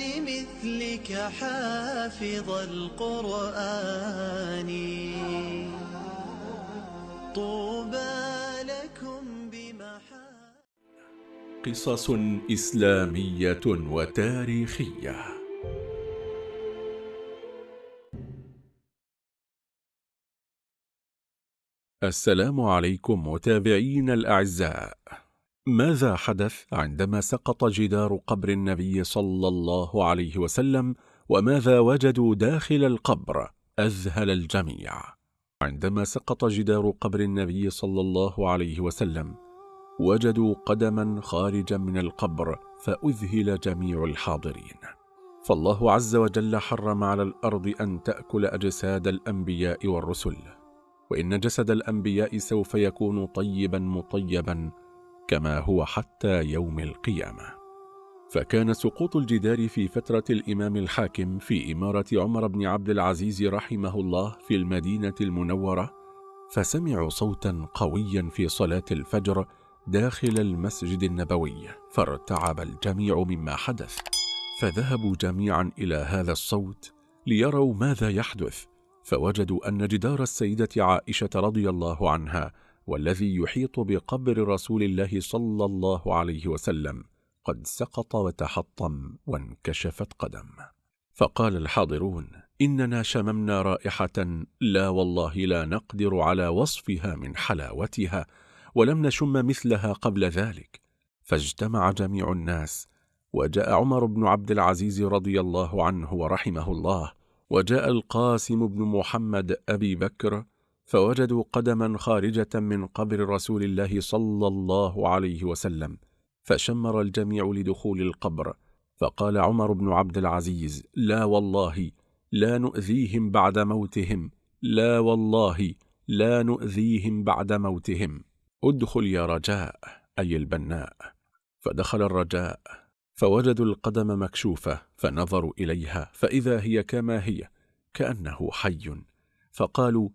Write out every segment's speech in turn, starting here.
لمثلك حافظ القرآن. طوبى لكم بمحا قصص إسلامية وتاريخية. السلام عليكم متابعين الأعزاء. ماذا حدث عندما سقط جدار قبر النبي صلى الله عليه وسلم وماذا وجدوا داخل القبر؟ أذهل الجميع. عندما سقط جدار قبر النبي صلى الله عليه وسلم وجدوا قدما خارجا من القبر فأذهل جميع الحاضرين. فالله عز وجل حرم على الأرض أن تأكل أجساد الأنبياء والرسل وإن جسد الأنبياء سوف يكون طيبا مطيبا كما هو حتى يوم القيامة. فكان سقوط الجدار في فترة الإمام الحاكم في إمارة عمر بن عبد العزيز رحمه الله في المدينة المنورة فسمعوا صوتا قويا في صلاة الفجر داخل المسجد النبوي فارتعب الجميع مما حدث. فذهبوا جميعا إلى هذا الصوت ليروا ماذا يحدث فوجدوا أن جدار السيدة عائشة رضي الله عنها والذي يحيط بقبر رسول الله صلى الله عليه وسلم قد سقط وتحطم وانكشفت قدم. فقال الحاضرون إننا شممنا رائحة لا والله لا نقدر على وصفها من حلاوتها ولم نشم مثلها قبل ذلك. فاجتمع جميع الناس وجاء عمر بن عبد العزيز رضي الله عنه ورحمه الله وجاء القاسم بن محمد أبي بكر فوجدوا قدما خارجة من قبر رسول الله صلى الله عليه وسلم فشمر الجميع لدخول القبر. فقال عمر بن عبد العزيز لا والله لا نؤذيهم بعد موتهم لا والله لا نؤذيهم بعد موتهم. ادخل يا رجاء أي البناء. فدخل الرجاء فوجدوا القدم مكشوفة فنظروا إليها فإذا هي كما هي كأنه حي. فقالوا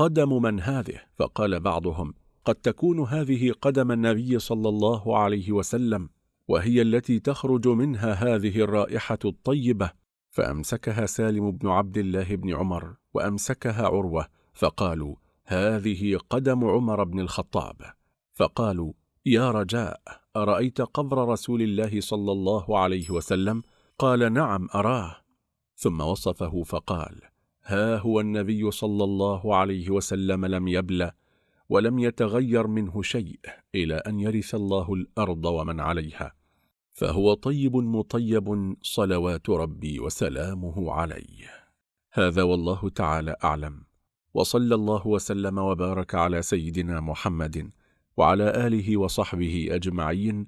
قدم من هذه؟ فقال بعضهم قد تكون هذه قدم النبي صلى الله عليه وسلم وهي التي تخرج منها هذه الرائحة الطيبة. فأمسكها سالم بن عبد الله بن عمر وأمسكها عروة فقالوا هذه قدم عمر بن الخطاب. فقالوا يا رجاء أرأيت قبر رسول الله صلى الله عليه وسلم؟ قال نعم أراه. ثم وصفه فقال ها هو النبي صلى الله عليه وسلم لم يبلى ولم يتغير منه شيء إلى أن يرث الله الأرض ومن عليها فهو طيب مطيب صلوات ربي وسلامه عليه. هذا والله تعالى أعلم. وصلى الله وسلم وبارك على سيدنا محمد وعلى آله وصحبه أجمعين.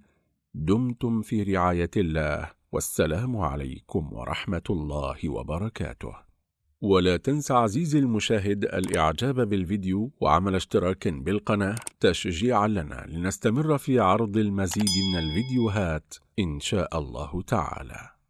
دمتم في رعاية الله والسلام عليكم ورحمة الله وبركاته. ولا تنسى عزيزي المشاهد الإعجاب بالفيديو وعمل اشتراك بالقناة تشجيعا لنا لنستمر في عرض المزيد من الفيديوهات إن شاء الله تعالى.